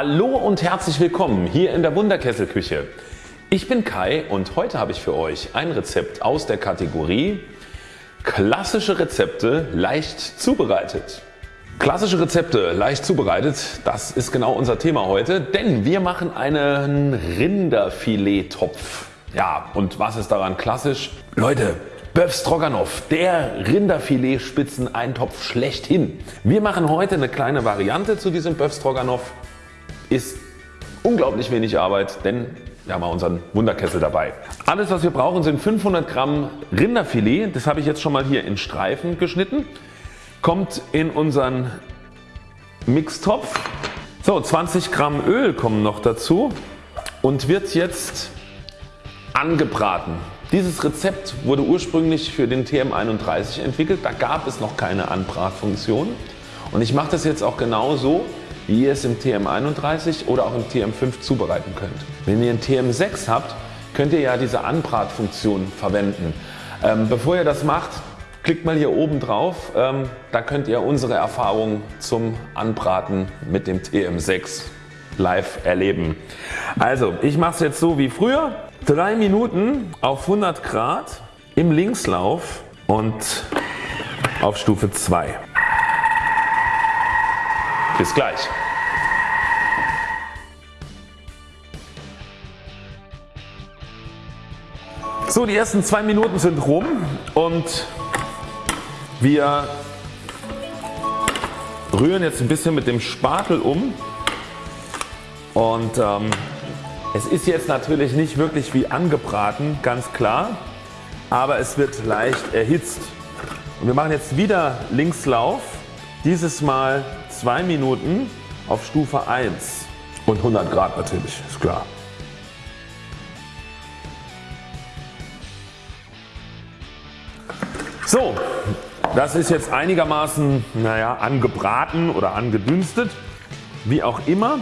Hallo und herzlich willkommen hier in der Wunderkesselküche. Ich bin Kai und heute habe ich für euch ein Rezept aus der Kategorie Klassische Rezepte leicht zubereitet. Klassische Rezepte leicht zubereitet, das ist genau unser Thema heute, denn wir machen einen Rinderfilet-Topf. Ja und was ist daran klassisch? Leute Böf Stroganoff, der Rinderfilet-Spitzen-Eintopf schlechthin. Wir machen heute eine kleine Variante zu diesem Böf Stroganoff ist unglaublich wenig Arbeit, denn wir haben unseren Wunderkessel dabei. Alles was wir brauchen sind 500 Gramm Rinderfilet, das habe ich jetzt schon mal hier in Streifen geschnitten, kommt in unseren Mixtopf. So 20 Gramm Öl kommen noch dazu und wird jetzt angebraten. Dieses Rezept wurde ursprünglich für den TM31 entwickelt, da gab es noch keine Anbratfunktion und ich mache das jetzt auch genau so wie ihr es im TM31 oder auch im TM5 zubereiten könnt. Wenn ihr ein TM6 habt, könnt ihr ja diese Anbratfunktion verwenden. Ähm, bevor ihr das macht, klickt mal hier oben drauf, ähm, da könnt ihr unsere Erfahrungen zum Anbraten mit dem TM6 live erleben. Also ich mache es jetzt so wie früher, 3 Minuten auf 100 Grad im Linkslauf und auf Stufe 2. Bis gleich. So die ersten zwei Minuten sind rum und wir rühren jetzt ein bisschen mit dem Spatel um und ähm, es ist jetzt natürlich nicht wirklich wie angebraten ganz klar, aber es wird leicht erhitzt. Und wir machen jetzt wieder Linkslauf, dieses Mal 2 Minuten auf Stufe 1 und 100 Grad natürlich, ist klar. So, das ist jetzt einigermaßen naja, angebraten oder angedünstet, wie auch immer.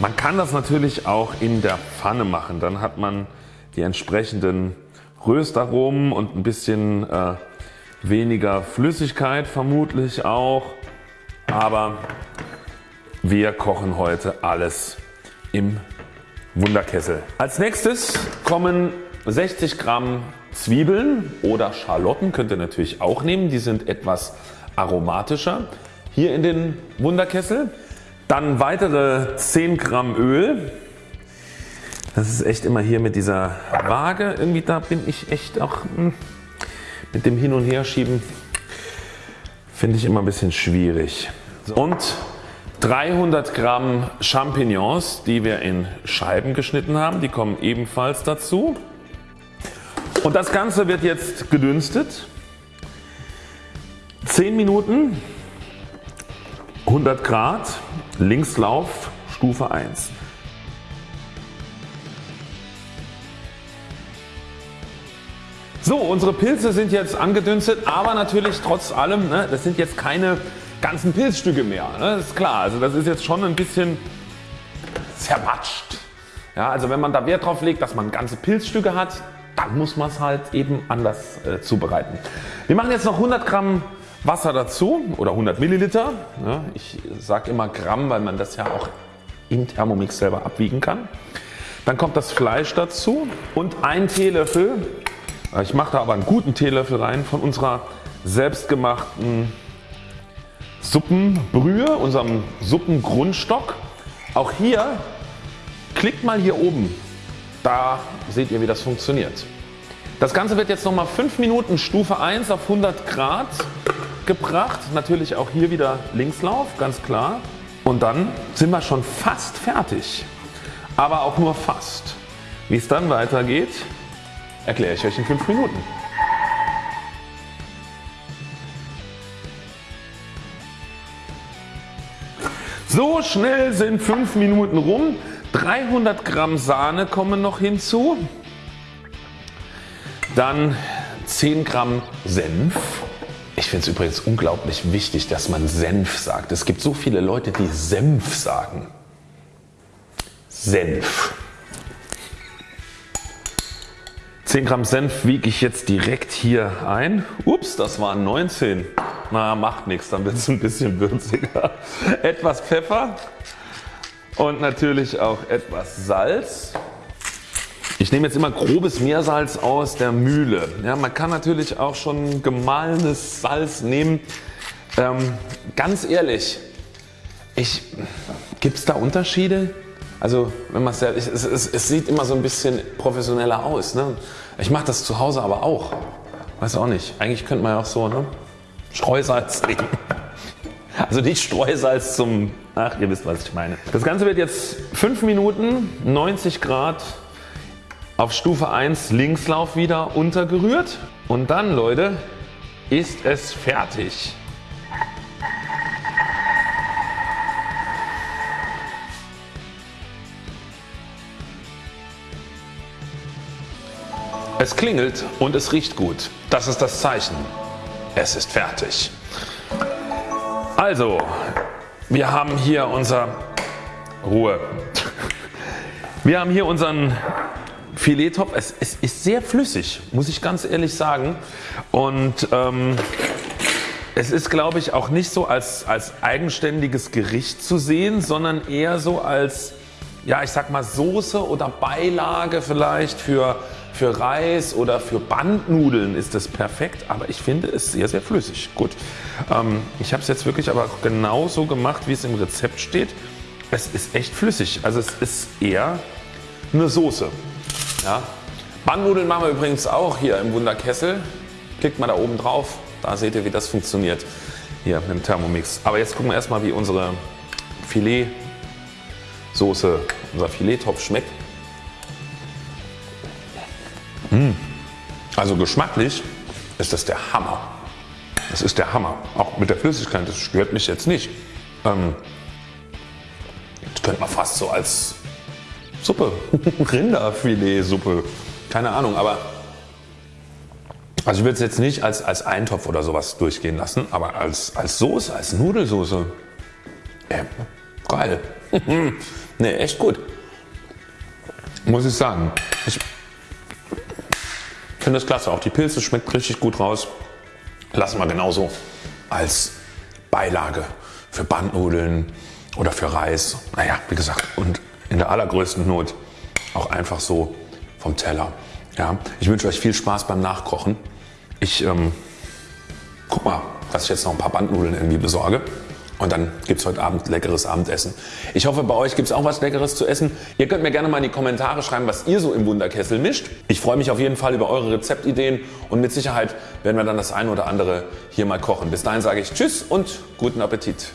Man kann das natürlich auch in der Pfanne machen, dann hat man die entsprechenden Röstaromen und ein bisschen äh, weniger Flüssigkeit vermutlich auch, aber wir kochen heute alles im Wunderkessel. Als nächstes kommen 60 Gramm Zwiebeln oder Schalotten könnt ihr natürlich auch nehmen, die sind etwas aromatischer hier in den Wunderkessel. Dann weitere 10 Gramm Öl. Das ist echt immer hier mit dieser Waage, irgendwie da bin ich echt auch hm, mit dem Hin und Her schieben finde ich immer ein bisschen schwierig. Und 300 Gramm Champignons die wir in Scheiben geschnitten haben, die kommen ebenfalls dazu. Und das Ganze wird jetzt gedünstet. 10 Minuten 100 Grad Linkslauf Stufe 1. So unsere Pilze sind jetzt angedünstet aber natürlich trotz allem ne, das sind jetzt keine ganzen Pilzstücke mehr. Ne, das ist klar also das ist jetzt schon ein bisschen zermatscht. Ja, also wenn man da Wert drauf legt dass man ganze Pilzstücke hat dann muss man es halt eben anders äh, zubereiten. Wir machen jetzt noch 100 Gramm Wasser dazu oder 100 Milliliter. Ja, ich sage immer Gramm weil man das ja auch im Thermomix selber abwiegen kann. Dann kommt das Fleisch dazu und ein Teelöffel ich mache da aber einen guten Teelöffel rein von unserer selbstgemachten Suppenbrühe, unserem Suppengrundstock. Auch hier klickt mal hier oben, da seht ihr wie das funktioniert. Das Ganze wird jetzt nochmal 5 Minuten Stufe 1 auf 100 Grad gebracht. Natürlich auch hier wieder Linkslauf, ganz klar. Und dann sind wir schon fast fertig. Aber auch nur fast. Wie es dann weitergeht, erkläre ich euch in 5 Minuten. So schnell sind 5 Minuten rum. 300 Gramm Sahne kommen noch hinzu. Dann 10 Gramm Senf. Ich finde es übrigens unglaublich wichtig dass man Senf sagt. Es gibt so viele Leute die Senf sagen. Senf. 10 Gramm Senf wiege ich jetzt direkt hier ein. Ups, das waren 19. Na, macht nichts, dann wird es ein bisschen würziger. Etwas Pfeffer und natürlich auch etwas Salz. Ich nehme jetzt immer grobes Meersalz aus der Mühle. Ja, man kann natürlich auch schon gemahlenes Salz nehmen. Ähm, ganz ehrlich, gibt es da Unterschiede? Also wenn man es, es, es, sieht immer so ein bisschen professioneller aus. Ne? Ich mache das zu Hause aber auch. Weiß auch nicht. Eigentlich könnte man ja auch so ne? Streusalz nehmen. Also nicht Streusalz zum, ach ihr wisst was ich meine. Das Ganze wird jetzt 5 Minuten 90 Grad auf Stufe 1 Linkslauf wieder untergerührt und dann Leute ist es fertig. Es klingelt und es riecht gut. Das ist das Zeichen. Es ist fertig. Also, wir haben hier unser Ruhe. Wir haben hier unseren Filettopf. Es, es, ist sehr flüssig, muss ich ganz ehrlich sagen. Und ähm, es ist glaube ich auch nicht so als, als eigenständiges Gericht zu sehen, sondern eher so als ja ich sag mal Soße oder Beilage vielleicht für für Reis oder für Bandnudeln ist das perfekt, aber ich finde es sehr sehr flüssig. Gut, ähm, ich habe es jetzt wirklich aber genauso gemacht wie es im Rezept steht. Es ist echt flüssig, also es ist eher eine Soße. Ja. Bandnudeln machen wir übrigens auch hier im Wunderkessel. Klickt mal da oben drauf, da seht ihr wie das funktioniert hier mit dem Thermomix. Aber jetzt gucken wir erstmal wie unsere Filetsoße, unser Filettopf schmeckt. Mmh. Also geschmacklich ist das der Hammer. Das ist der Hammer. Auch mit der Flüssigkeit, das stört mich jetzt nicht. Ähm, das könnte man fast so als Suppe, Rinderfiletsuppe, keine Ahnung, aber also ich würde es jetzt nicht als, als Eintopf oder sowas durchgehen lassen, aber als, als Soße, als Nudelsoße, äh, geil. ne, echt gut. Muss ich sagen. Ich finde das klasse. Auch die Pilze schmeckt richtig gut raus. Lassen wir genauso als Beilage für Bandnudeln oder für Reis. Naja, wie gesagt, und in der allergrößten Not auch einfach so vom Teller. Ja, ich wünsche euch viel Spaß beim Nachkochen. Ich ähm, guck mal, dass ich jetzt noch ein paar Bandnudeln irgendwie besorge. Und dann gibt es heute Abend leckeres Abendessen. Ich hoffe bei euch gibt es auch was leckeres zu essen. Ihr könnt mir gerne mal in die Kommentare schreiben was ihr so im Wunderkessel mischt. Ich freue mich auf jeden Fall über eure Rezeptideen und mit Sicherheit werden wir dann das eine oder andere hier mal kochen. Bis dahin sage ich Tschüss und guten Appetit.